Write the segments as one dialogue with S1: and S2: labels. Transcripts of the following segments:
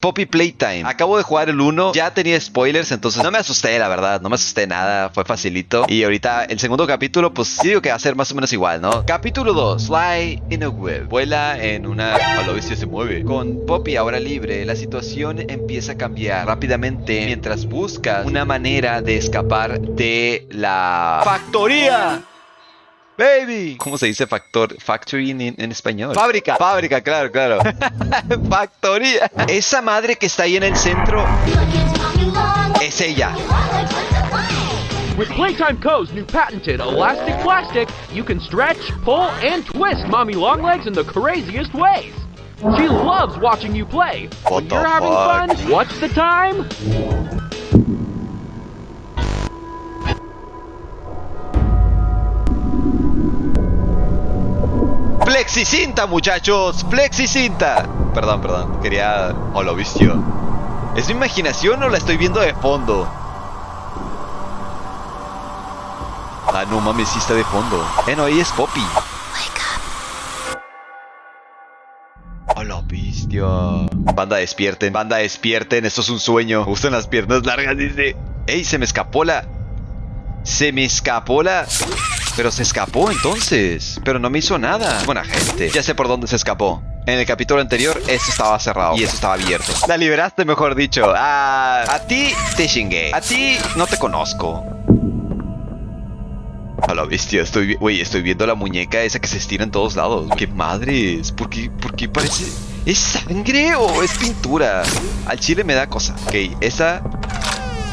S1: Poppy Playtime. Acabo de jugar el 1, ya tenía spoilers, entonces no me asusté, la verdad, no me asusté nada, fue facilito. Y ahorita el segundo capítulo, pues sí digo que va a ser más o menos igual, ¿no? Capítulo 2, Fly in a Web. Vuela en una... A la se mueve. Con Poppy ahora libre, la situación empieza a cambiar rápidamente mientras buscas una manera de escapar de la factoría. Baby. ¿Cómo se dice factor, factory en, en español? Fábrica. Fábrica, claro, claro. Factoría. Esa madre que está ahí en el centro es ella.
S2: With Playtime Co.'s new patented elastic plastic, you can stretch, pull, and twist Mommy Longlegs in the craziest ways. She loves watching you play.
S1: What
S2: when
S1: the
S2: you're having
S1: fuck?
S2: fun, what's the time?
S1: Flexicinta, muchachos. Flexicinta. Perdón, perdón. Quería... Lo vistió. ¿Es mi imaginación o la estoy viendo de fondo? Ah, no mames, sí está de fondo. Eh, no, ahí es Poppy. Oh, lo vistió. Banda, despierten. Banda, despierten. Esto es un sueño. Me gustan las piernas largas, dice. Ey, se me escapó la... Se me escapó la... Pero se escapó entonces. Pero no me hizo nada. Buena gente. Ya sé por dónde se escapó. En el capítulo anterior, eso estaba cerrado y eso estaba abierto. La liberaste, mejor dicho. Ah, a ti te chingué. A ti no te conozco. A la bestia, estoy, güey, estoy viendo la muñeca esa que se estira en todos lados. ¡Qué madres! ¿Por qué, por qué parece...? ¿Es sangre o es pintura? Al chile me da cosa. Ok, esa...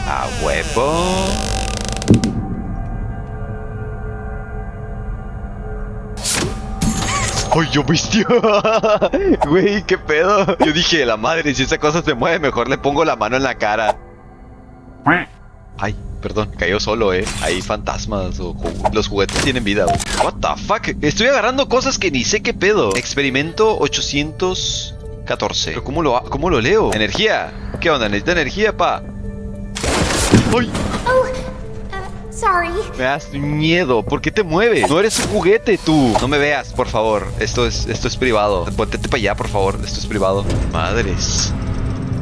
S1: A huevo... ¡Ay, yo bestia! Güey, qué pedo. Yo dije, la madre, si esa cosa se mueve, mejor le pongo la mano en la cara. Ay, perdón, cayó solo, eh. Hay fantasmas o los juguetes tienen vida. güey. What the fuck? Estoy agarrando cosas que ni sé qué pedo. Experimento 814. Pero ¿cómo lo, cómo lo leo? Energía. ¿Qué onda? ¿Necesita energía, pa? ¡Ay! Me das miedo. ¿Por qué te mueves? No eres un juguete, tú. No me veas, por favor. Esto es, esto es privado. Póntete para allá, por favor. Esto es privado. Madres.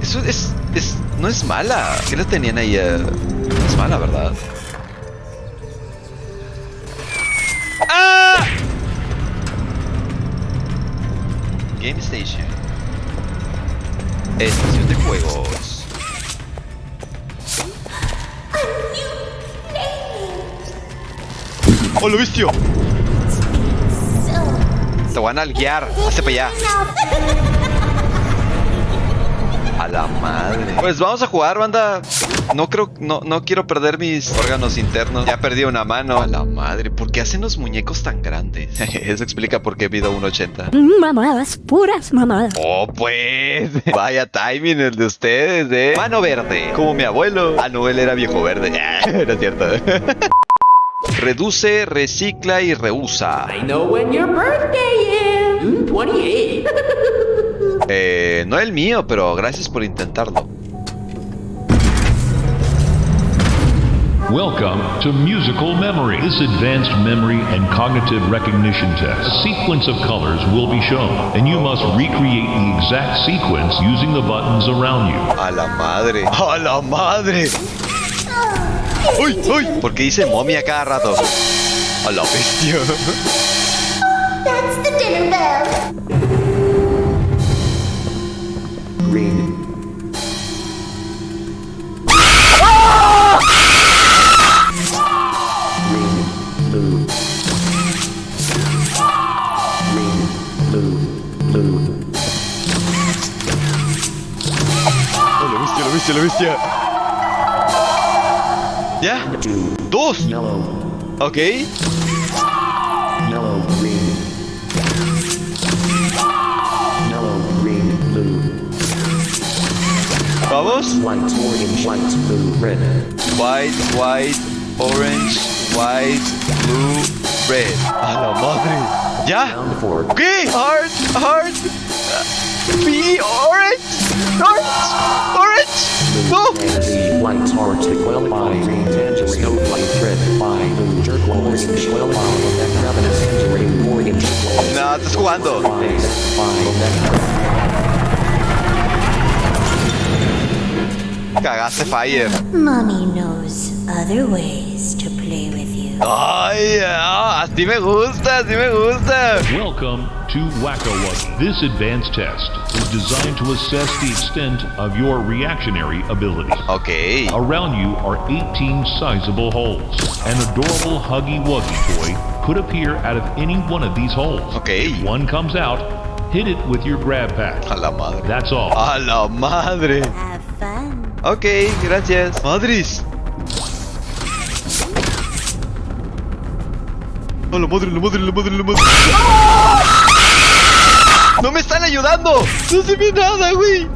S1: Eso es, es, no es mala. ¿Qué la tenían ahí? No es mala, ¿verdad? ¡Ah! Game Station. Estación de juegos. ¡Oh, lo vistió! Te van a guiar. Hazte para allá. A la madre. Pues vamos a jugar, banda. No creo, no, no quiero perder mis órganos internos. Ya perdí una mano. A la madre. ¿Por qué hacen los muñecos tan grandes? Eso explica por qué mido 1.80.
S3: Mamadas, puras mamadas.
S1: Oh, pues. Vaya timing el de ustedes, eh. Mano verde. Como mi abuelo. Ah, no, él era viejo verde. no es cierto. Reduce, recicla y reusa.
S4: I know when your birthday is. June 28.
S1: Eh, no el mío, pero gracias por intentarlo.
S5: Welcome to Musical Memory. This advanced memory and cognitive recognition test. A sequence of colors will be shown, and you must recreate the exact sequence using the buttons around you.
S1: A la madre. A la madre. ¡Uy, uy! ¿Por qué dice momia cada rato? A la bestia.
S6: That's the dinner bell.
S4: Green. Green. Blue. Green. Blue. Blue.
S1: Oh, la bestia, la bestia, la bestia.
S4: Yeah.
S1: Dos.
S4: Yellow.
S1: Okay.
S4: Yellow, green. Yellow, green, blue.
S1: Vamos.
S4: White, orange, white, blue, red.
S1: White, white, orange, white, blue, red. A la madre.
S4: Yeah.
S1: Okay. Heart, heart. B, orange. Orange. Orange.
S4: Lights are well by the snowflake thread by the jerk walls well by the ravenous entering orange
S1: walls. Nah, estás jugando. Cagaste fire.
S7: Mommy knows other ways to play with you.
S1: Ay, ah, así me gusta, así me gusta.
S5: Welcome to Wacko Wuggy. This advanced test is designed to assess the extent of your reactionary ability.
S1: Ok.
S5: Around you are 18 sizable holes. An adorable Huggy Wuggy toy could appear out of any one of these holes.
S1: Ok.
S5: One comes out, hit it with your grab pack.
S1: A la madre.
S5: That's all.
S1: A la madre.
S7: Have fun.
S1: Ok, gracias. Madres. A la madre, la madre, la madre, la madre. ¡No me están ayudando! ¡No se ve nada, güey!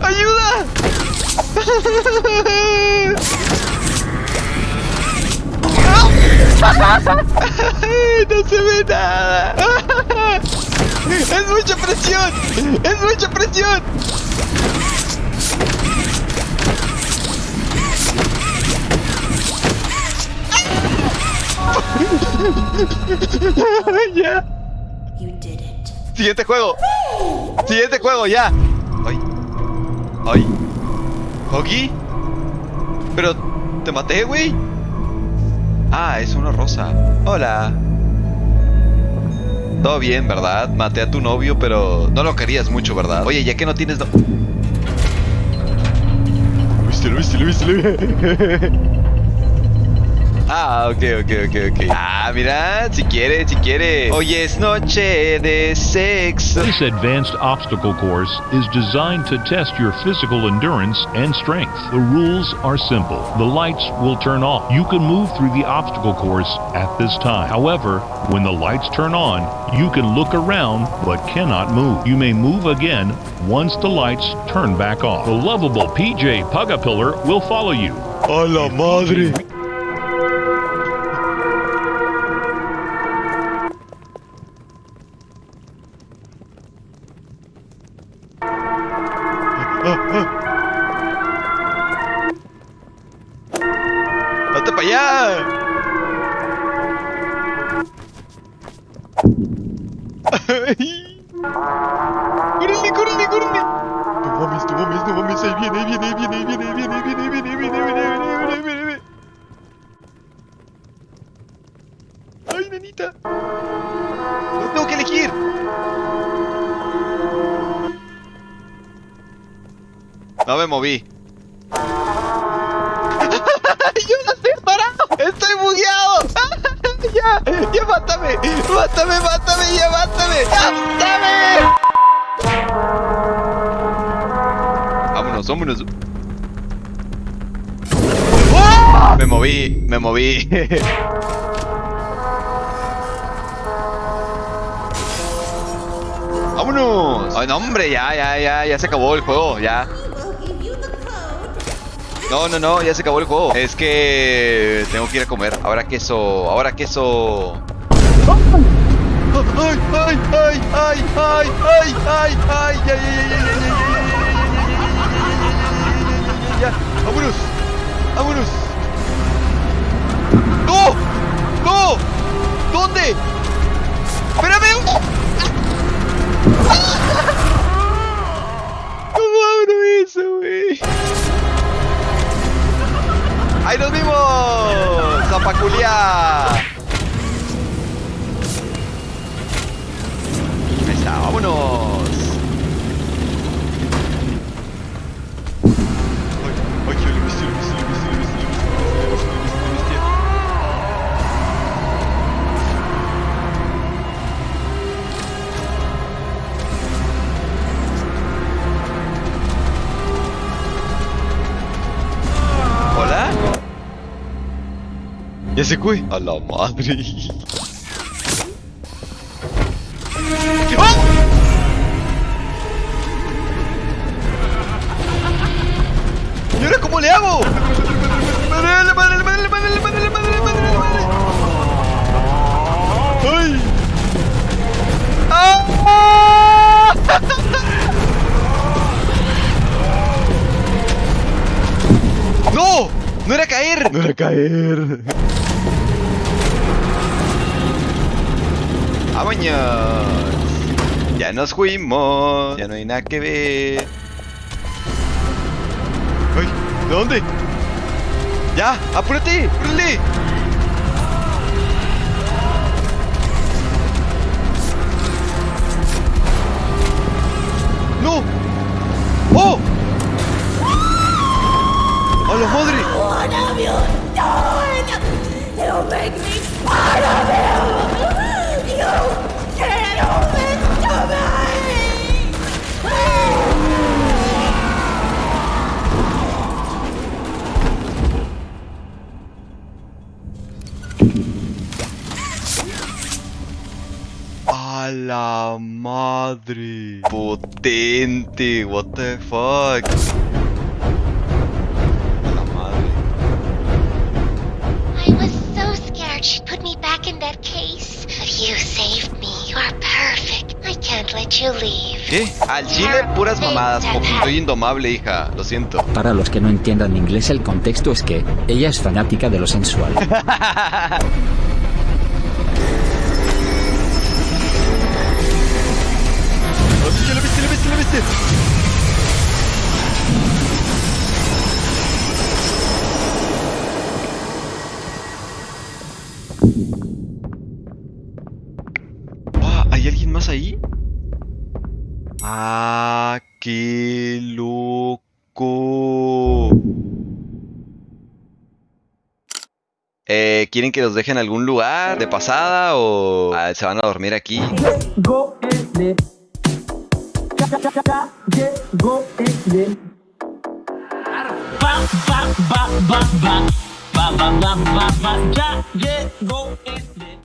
S1: ¡Ayuda! ¡No se ve nada! ¡Es mucha presión! ¡Es mucha presión! Ya. Siguiente juego. Siguiente juego, ya. Ay. Ay. ¿Hoggy? Pero te maté, güey. Ah, es una rosa. Hola. Todo bien, ¿verdad? Maté a tu novio, pero no lo querías mucho, ¿verdad? Oye, ya que no tienes... No... Lo viste, lo viste, lo viste, lo viste. Ah, ok, ok, ok, ok. Ah, mira, si quiere, si quiere. Hoy es noche de sexo.
S5: This advanced obstacle course is designed to test your physical endurance and strength. The rules are simple. The lights will turn off. You can move through the obstacle course at this time. However, when the lights turn on, you can look around but cannot move. You may move again once the lights turn back off. The lovable PJ Pugapillar will follow you.
S1: A la madre. ¡Córrele, córrele, córrele! No mames, no mames, no mames, ahí viene, ahí viene, ahí viene, ahí viene, ahí viene, ahí viene, ahí viene, ahí viene, viene, viene, viene, viene. ¡Ay, nenita! ¡No tengo que elegir! No me moví. ¡Yo no estoy parado! ¡Estoy bugueado! ¡Ya! ¡Ya mátame! ¡Mátame, mátame! ¡Ya mátame! ¡Mátame! Vámonos, vámonos. ¡Oh! Me moví, me moví. ¡Vámonos! ¡Ay, no, hombre! Ya, ya, ya, ya se acabó el juego, ya. No, no, no, ya se acabó el juego. Es que tengo que ir a comer. Ahora queso, ahora queso. ¡Ay, ay, ay, ay, ay, ay, ay, ay, ya, ya, ya, ya, ya, ya, ya, ya, ya, ya, ya, ya, ya, ya, vámonos, vámonos. ¡No! ¡No! ¿Dónde? ¡Espérame! ¿Cómo ¡Ahí nos vimos! ¡Zapaculia! Et c'est quoi? A la madre! ¡No era caer! ¡Vámonos! Ya nos fuimos. Ya no hay nada que ver. ¡Ay! ¿De dónde? ¡Ya! ¡Apúrate! ¡Apúrate! ¡No! ¡Oh!
S6: Make me of you! You
S1: la madre! Potente, what the fuck. ¿Qué? Al chile puras mamadas. Soy indomable, hija. Lo siento.
S8: Para los que no entiendan inglés el contexto es que ella es fanática de lo sensual.
S1: ¿Quieren que los dejen en algún lugar de pasada o ah, se van a dormir aquí?
S9: Ba, ba. Ba,